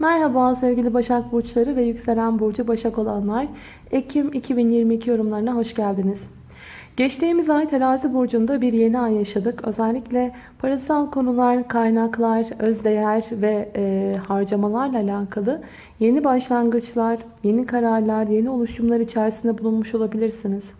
Merhaba sevgili Başak Burçları ve Yükselen Burcu Başak olanlar. Ekim 2022 yorumlarına hoş geldiniz. Geçtiğimiz ay terazi burcunda bir yeni ay yaşadık. Özellikle parasal konular, kaynaklar, özdeğer ve e, harcamalarla alakalı yeni başlangıçlar, yeni kararlar, yeni oluşumlar içerisinde bulunmuş olabilirsiniz.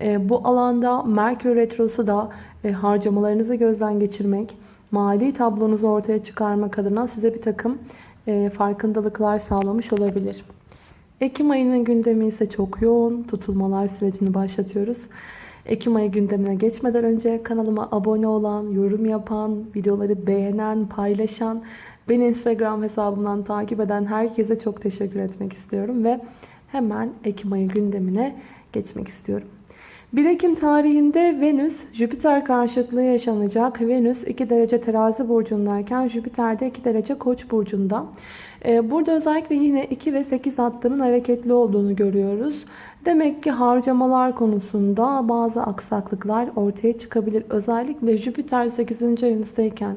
E, bu alanda Merkür Retrosu da e, harcamalarınızı gözden geçirmek, mali tablonuzu ortaya çıkarmak adına size bir takım e, farkındalıklar sağlamış olabilir. Ekim ayının gündemi ise çok yoğun. Tutulmalar sürecini başlatıyoruz. Ekim ayı gündemine geçmeden önce kanalıma abone olan, yorum yapan, videoları beğenen, paylaşan, beni Instagram hesabımdan takip eden herkese çok teşekkür etmek istiyorum ve hemen Ekim ayı gündemine geçmek istiyorum. 1 Ekim tarihinde Venüs Jüpiter karşıtlığı yaşanacak. Venüs 2 derece terazi burcundayken Jüpiter de 2 derece koç burcunda. Ee, burada özellikle yine 2 ve 8 hattının hareketli olduğunu görüyoruz. Demek ki harcamalar konusunda bazı aksaklıklar ortaya çıkabilir. Özellikle Jüpiter 8. evinizdeyken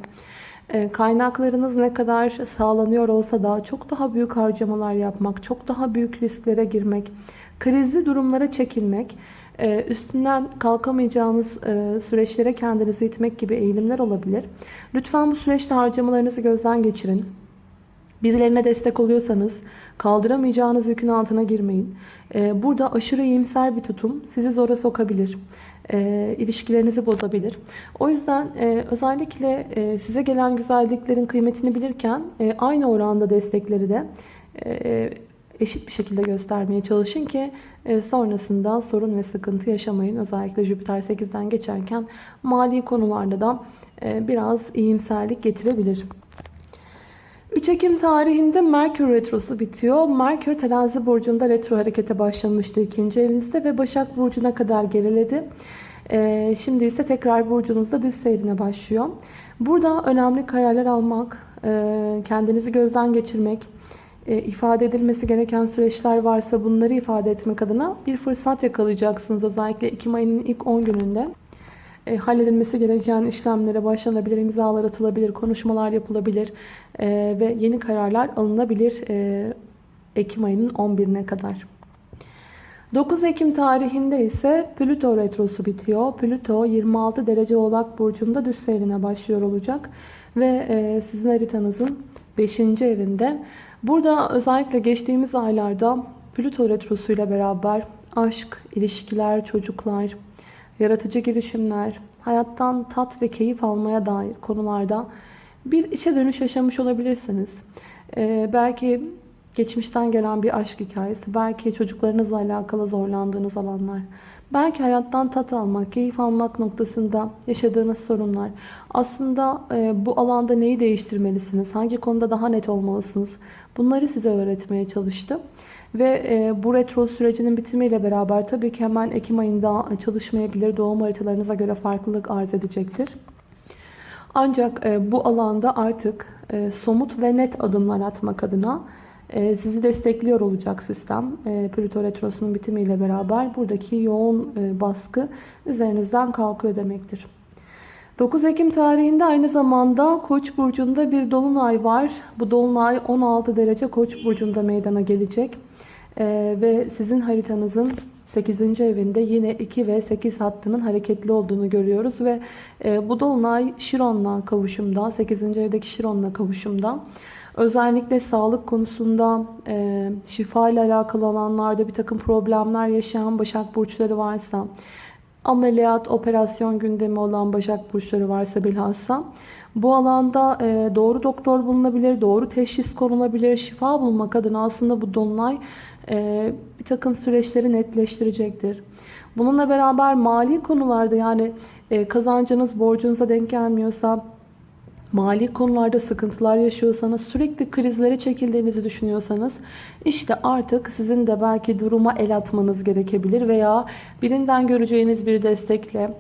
e, kaynaklarınız ne kadar sağlanıyor olsa da çok daha büyük harcamalar yapmak, çok daha büyük risklere girmek, krizli durumlara çekilmek, üstünden kalkamayacağınız e, süreçlere kendinizi itmek gibi eğilimler olabilir. Lütfen bu süreçte harcamalarınızı gözden geçirin. Birilerine destek oluyorsanız kaldıramayacağınız yükün altına girmeyin. E, burada aşırı iyimser bir tutum sizi zora sokabilir. ilişkilerinizi bozabilir. O yüzden özellikle size gelen güzelliklerin kıymetini bilirken aynı oranda destekleri de eşit bir şekilde göstermeye çalışın ki e, sonrasında sorun ve sıkıntı yaşamayın. Özellikle Jüpiter 8'den geçerken mali konularda da e, biraz iyimserlik getirebilir. 3 Ekim tarihinde Merkür Retrosu bitiyor. Merkür terazi burcunda retro harekete başlamıştı ikinci evinizde ve Başak burcuna kadar geriledi. E, şimdi ise tekrar burcunuzda düz seyrine başlıyor. Burada önemli kararlar almak, kendinizi gözden geçirmek, e, ifade edilmesi gereken süreçler varsa bunları ifade etmek adına bir fırsat yakalayacaksınız. Özellikle Ekim ayının ilk 10 gününde e, halledilmesi gereken işlemlere başlanabilir, imzalar atılabilir, konuşmalar yapılabilir e, ve yeni kararlar alınabilir e, Ekim ayının 11'ine kadar. 9 Ekim tarihinde ise Plüto retrosu bitiyor. Plüto 26 derece oğlak burcunda düz seyrine başlıyor olacak. Ve e, sizin haritanızın 5. evinde Burada özellikle geçtiğimiz aylarda Plüto Retrosu ile beraber aşk, ilişkiler, çocuklar, yaratıcı girişimler, hayattan tat ve keyif almaya dair konularda bir içe dönüş yaşamış olabilirsiniz. Ee, belki geçmişten gelen bir aşk hikayesi, belki çocuklarınızla alakalı zorlandığınız alanlar, belki hayattan tat almak, keyif almak noktasında yaşadığınız sorunlar. Aslında e, bu alanda neyi değiştirmelisiniz, hangi konuda daha net olmalısınız, bunları size öğretmeye çalıştım. Ve e, bu retro sürecinin bitimiyle beraber tabii ki hemen Ekim ayında çalışmayabilir. Doğum haritalarınıza göre farklılık arz edecektir. Ancak e, bu alanda artık e, somut ve net adımlar atmak adına sizi destekliyor olacak sistem. E, Plüto Retrosu'nun bitimiyle beraber buradaki yoğun e, baskı üzerinizden kalkıyor demektir. 9 Ekim tarihinde aynı zamanda Koç burcunda bir dolunay var. Bu dolunay 16 derece Koç burcunda meydana gelecek. Ee, ve sizin haritanızın 8. evinde yine 2 ve 8 hattının hareketli olduğunu görüyoruz ve e, bu dolunay Şiron'la kavuşumda, 8. evdeki Şiron'la kavuşumda. Özellikle sağlık konusunda e, şifa ile alakalı alanlarda bir takım problemler yaşayan Başak Burçları varsa, ameliyat, operasyon gündemi olan Başak Burçları varsa bilhassa, bu alanda e, doğru doktor bulunabilir, doğru teşhis konulabilir, şifa bulmak adına aslında bu dolunay e, bir takım süreçleri netleştirecektir. Bununla beraber mali konularda yani e, kazancınız borcunuza denk gelmiyorsa, mali konularda sıkıntılar yaşıyorsanız, sürekli krizlere çekildiğinizi düşünüyorsanız işte artık sizin de belki duruma el atmanız gerekebilir veya birinden göreceğiniz bir destekle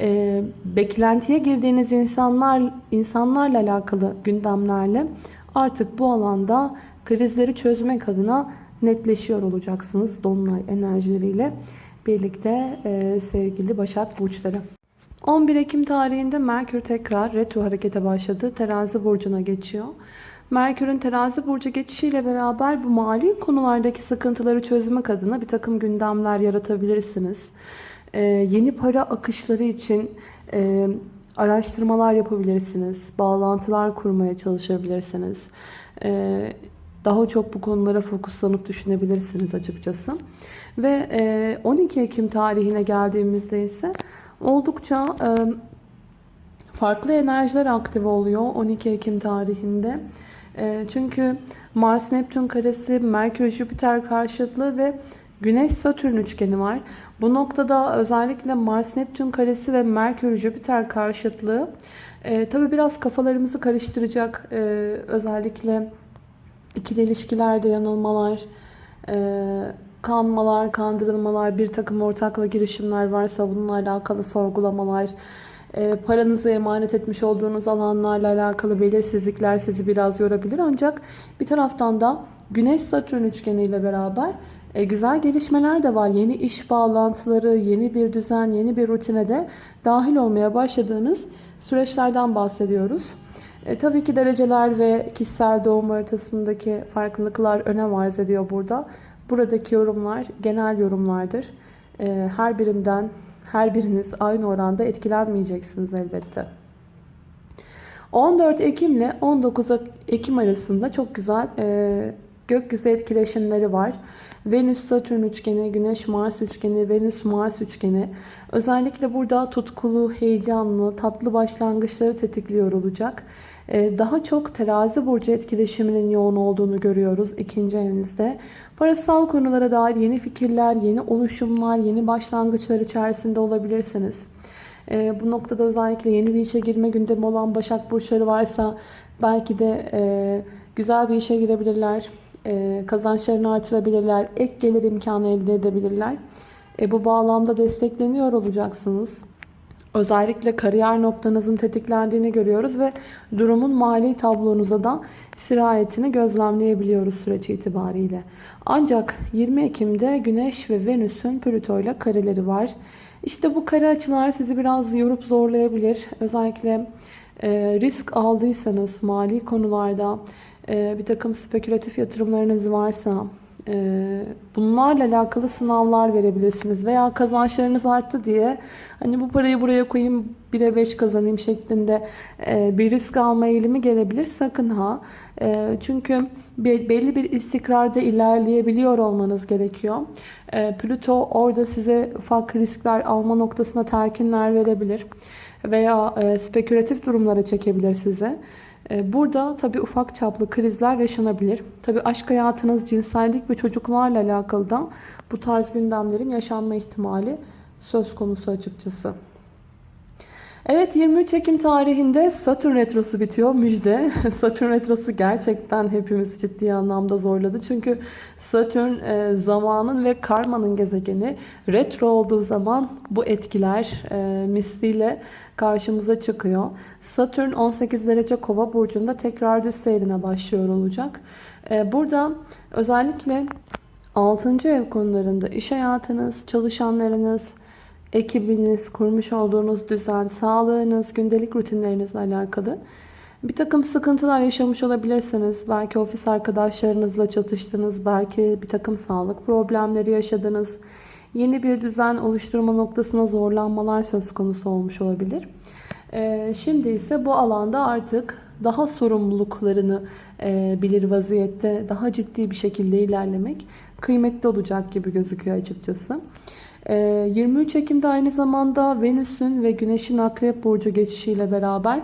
e, beklentiye girdiğiniz insanlar insanlarla alakalı gündemlerle artık bu alanda krizleri çözmek adına netleşiyor olacaksınız Dolunay enerjileriyle birlikte e, sevgili Başak Burçları. 11 Ekim tarihinde Merkür tekrar retro harekete başladı. Terazi burcuna geçiyor. Merkür'ün terazi burcu geçişiyle beraber bu mali konulardaki sıkıntıları çözmek adına bir takım gündemler yaratabilirsiniz. Ee, yeni para akışları için e, araştırmalar yapabilirsiniz. Bağlantılar kurmaya çalışabilirsiniz. Ee, daha çok bu konulara fokuslanıp düşünebilirsiniz açıkçası. Ve e, 12 Ekim tarihine geldiğimizde ise oldukça e, farklı enerjiler aktif oluyor 12 Ekim tarihinde. E, çünkü Mars Neptün karesi, Merkür Jüpiter karşıtlığı ve Güneş Satürn üçgeni var. Bu noktada özellikle Mars Neptün karesi ve Merkür Jüpiter karşıtlığı e, tabi biraz kafalarımızı karıştıracak. E, özellikle ikili ilişkilerde yanılmalar, kanmalar, kandırılmalar, bir takım ortakla girişimler varsa bununla alakalı sorgulamalar, e, paranızı emanet etmiş olduğunuz alanlarla alakalı belirsizlikler sizi biraz yorabilir. Ancak bir taraftan da Güneş-Satürn üçgeniyle beraber e, güzel gelişmeler de var. Yeni iş bağlantıları, yeni bir düzen, yeni bir rutine de dahil olmaya başladığınız süreçlerden bahsediyoruz. E, tabii ki dereceler ve kişisel doğum haritasındaki farklılıklar önem arz ediyor burada. Buradaki yorumlar genel yorumlardır. E, her birinden her biriniz aynı oranda etkilenmeyeceksiniz elbette. 14 Ekim ile 19 Ekim arasında çok güzel e, gökyüzü etkileşimleri var. Venüs-Satürn üçgeni, Güneş-Mars üçgeni, Venüs-Mars üçgeni. Özellikle burada tutkulu, heyecanlı, tatlı başlangıçları tetikliyor olacak. Ee, daha çok terazi burcu etkileşiminin yoğun olduğunu görüyoruz ikinci evinizde. Parasal konulara dair yeni fikirler, yeni oluşumlar, yeni başlangıçlar içerisinde olabilirsiniz. Ee, bu noktada özellikle yeni bir işe girme gündemi olan Başak Burçları varsa belki de e, güzel bir işe girebilirler. E, kazançlarını artırabilirler. Ek gelir imkanı elde edebilirler. E, bu bağlamda destekleniyor olacaksınız. Özellikle kariyer noktanızın tetiklendiğini görüyoruz ve durumun mali tablonuza da sirayetini gözlemleyebiliyoruz süreç itibariyle. Ancak 20 Ekim'de Güneş ve Venüs'ün Plüto ile kareleri var. İşte bu kare açılar sizi biraz yorup zorlayabilir. Özellikle e, risk aldıysanız mali konularda e, bir takım spekülatif yatırımlarınız varsa bunlarla alakalı sınavlar verebilirsiniz. Veya kazançlarınız arttı diye hani bu parayı buraya koyayım 1'e 5 kazanayım şeklinde e, bir risk alma eğilimi gelebilir. Sakın ha. E, çünkü belli bir istikrarda ilerleyebiliyor olmanız gerekiyor. E, Plüto orada size ufak riskler alma noktasına telkinler verebilir. Veya spekülatif durumlara çekebilir size. Ee, burada tabi ufak çaplı krizler yaşanabilir. Tabi aşk hayatınız, cinsellik ve çocuklarla alakalı da bu tarz gündemlerin yaşanma ihtimali söz konusu açıkçası. Evet 23 Ekim tarihinde Satürn Retrosu bitiyor. Müjde. Satürn Retrosu gerçekten hepimizi ciddi anlamda zorladı. Çünkü Satürn e, zamanın ve karmanın gezegeni. Retro olduğu zaman bu etkiler e, misliyle karşımıza çıkıyor. Satürn 18 derece kova burcunda tekrar düz seyrine başlıyor olacak. E, burada özellikle 6. ev konularında iş hayatınız, çalışanlarınız, ekibiniz, kurmuş olduğunuz düzen, sağlığınız, gündelik rutinlerinizle alakalı bir takım sıkıntılar yaşamış olabilirsiniz. Belki ofis arkadaşlarınızla çatıştınız, belki bir takım sağlık problemleri yaşadınız. Yeni bir düzen oluşturma noktasına zorlanmalar söz konusu olmuş olabilir. Ee, şimdi ise bu alanda artık daha sorumluluklarını e, bilir vaziyette daha ciddi bir şekilde ilerlemek kıymetli olacak gibi gözüküyor açıkçası. 23 ee, Ekim'de aynı zamanda Venüs'ün ve Güneş'in Akrep Burcu geçişiyle beraber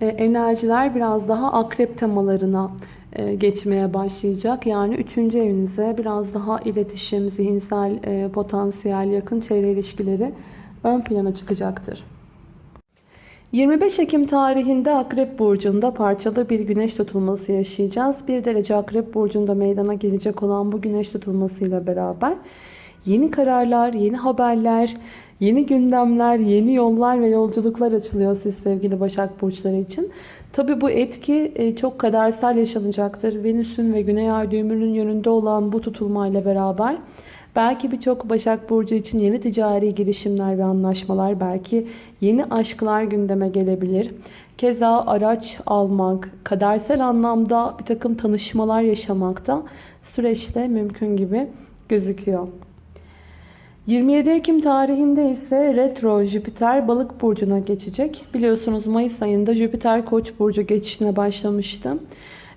e, enerjiler biraz daha akrep temalarına e, geçmeye başlayacak. Yani 3. evinize biraz daha iletişim, zihinsel e, potansiyel, yakın çevre ilişkileri ön plana çıkacaktır. 25 Ekim tarihinde Akrep Burcu'nda parçalı bir güneş tutulması yaşayacağız. 1 derece Akrep Burcu'nda meydana gelecek olan bu güneş tutulmasıyla beraber Yeni kararlar, yeni haberler, yeni gündemler, yeni yollar ve yolculuklar açılıyor siz sevgili Başak Burçları için. Tabi bu etki e, çok kadersel yaşanacaktır. Venüs'ün ve Güney Ay düğümünün yönünde olan bu tutulmayla beraber belki birçok Başak Burcu için yeni ticari girişimler ve anlaşmalar, belki yeni aşklar gündeme gelebilir. Keza araç almak, kadersel anlamda bir takım tanışmalar yaşamakta süreçte mümkün gibi gözüküyor. 27 Ekim tarihinde ise retro Jüpiter balık burcuna geçecek. Biliyorsunuz Mayıs ayında Jüpiter koç burcu geçişine başlamıştı.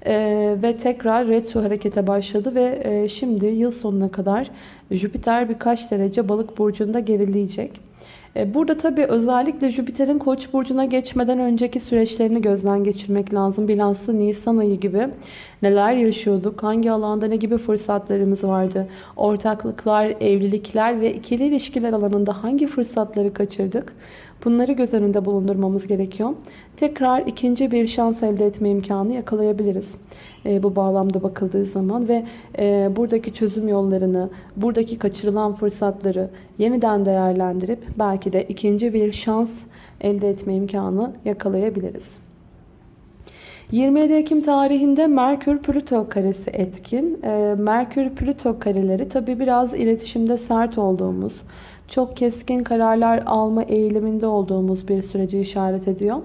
Ee, ve tekrar retro harekete başladı ve e, şimdi yıl sonuna kadar Jüpiter birkaç derece balık burcunda gerileyecek. E, burada tabii özellikle Jüpiter'in Koç burcuna geçmeden önceki süreçlerini gözden geçirmek lazım. Bilhassa Nisan ayı gibi neler yaşıyorduk, hangi alanda ne gibi fırsatlarımız vardı, ortaklıklar, evlilikler ve ikili ilişkiler alanında hangi fırsatları kaçırdık? Bunları göz önünde bulundurmamız gerekiyor. Tekrar ikinci bir şans elde etme imkanı yakalayabiliriz. E, bu bağlamda bakıldığı zaman ve e, buradaki çözüm yollarını, buradaki kaçırılan fırsatları yeniden değerlendirip belki de ikinci bir şans elde etme imkanı yakalayabiliriz. 27 Ekim tarihinde Merkür-Plüto karesi etkin. E, Merkür-Plüto kareleri tabi biraz iletişimde sert olduğumuz, çok keskin kararlar alma eğiliminde olduğumuz bir süreci işaret ediyor.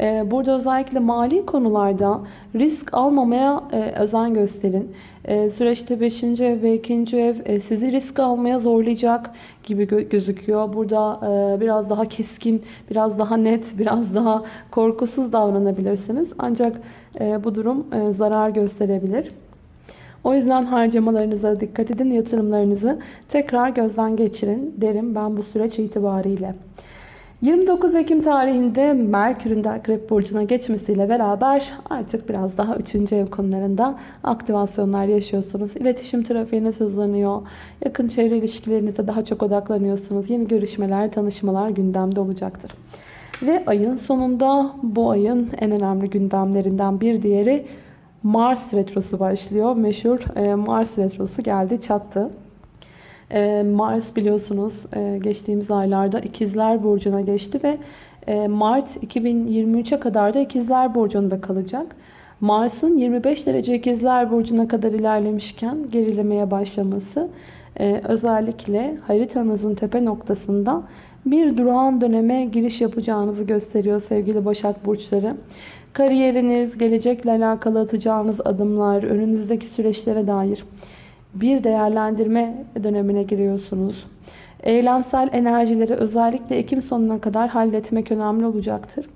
Ee, burada özellikle mali konularda risk almamaya e, özen gösterin. Ee, süreçte 5. ev ve 2. ev e, sizi risk almaya zorlayacak gibi gözüküyor. Burada e, biraz daha keskin, biraz daha net, biraz daha korkusuz davranabilirsiniz. Ancak bu durum zarar gösterebilir. O yüzden harcamalarınıza dikkat edin, yatırımlarınızı tekrar gözden geçirin derim ben bu süreç itibariyle. 29 Ekim tarihinde Merkür'ün de Akrep Burcu'na geçmesiyle beraber artık biraz daha 3. ev konularında aktivasyonlar yaşıyorsunuz. İletişim trafiğiniz hızlanıyor. Yakın çevre ilişkilerinize daha çok odaklanıyorsunuz. Yeni görüşmeler, tanışmalar gündemde olacaktır. Ve ayın sonunda bu ayın en önemli gündemlerinden bir diğeri Mars retrosu başlıyor. Meşhur e, Mars retrosu geldi çattı. E, Mars biliyorsunuz e, geçtiğimiz aylarda İkizler Burcu'na geçti ve Mart 2023'e kadar da İkizler Burcu'nda kalacak. Mars'ın 25 derece İkizler Burcu'na kadar ilerlemişken gerilemeye başlaması özellikle haritanızın tepe noktasında bir durağan döneme giriş yapacağınızı gösteriyor sevgili Başak Burçları. Kariyeriniz, gelecekle alakalı atacağınız adımlar, önünüzdeki süreçlere dair bir değerlendirme dönemine giriyorsunuz. Eylemsel enerjileri özellikle Ekim sonuna kadar halletmek önemli olacaktır.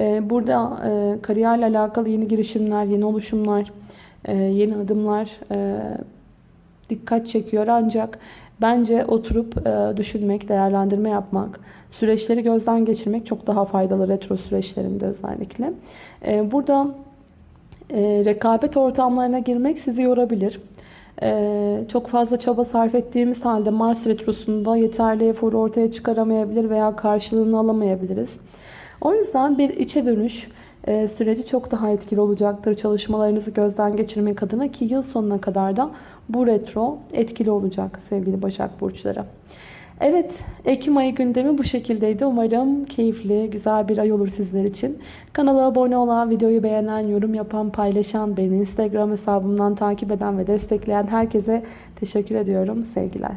Ee, burada e, kariyerle alakalı yeni girişimler, yeni oluşumlar, e, yeni adımlar e, dikkat çekiyor. Ancak bence oturup düşünmek, değerlendirme yapmak, süreçleri gözden geçirmek çok daha faydalı retro süreçlerinde özellikle. Ee, burada e, rekabet ortamlarına girmek sizi yorabilir. Ee, çok fazla çaba sarf ettiğimiz halde Mars Retrosu'nda yeterli eforu ortaya çıkaramayabilir veya karşılığını alamayabiliriz. O yüzden bir içe dönüş e, süreci çok daha etkili olacaktır. Çalışmalarınızı gözden geçirmek adına ki yıl sonuna kadar da bu retro etkili olacak sevgili Başak Burçları. Evet, Ekim ayı gündemi bu şekildeydi. Umarım keyifli, güzel bir ay olur sizler için. Kanala abone olan, videoyu beğenen, yorum yapan, paylaşan, beni Instagram hesabımdan takip eden ve destekleyen herkese teşekkür ediyorum. Sevgiler.